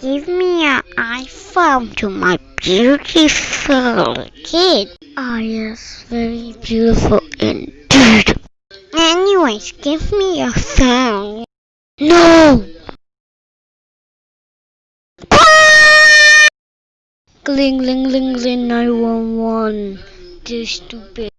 Give me an iPhone to my beautiful kid. Oh yes, very beautiful indeed. Anyways, give me a phone. No! Gling, gling, gling, gling, 911. This stupid.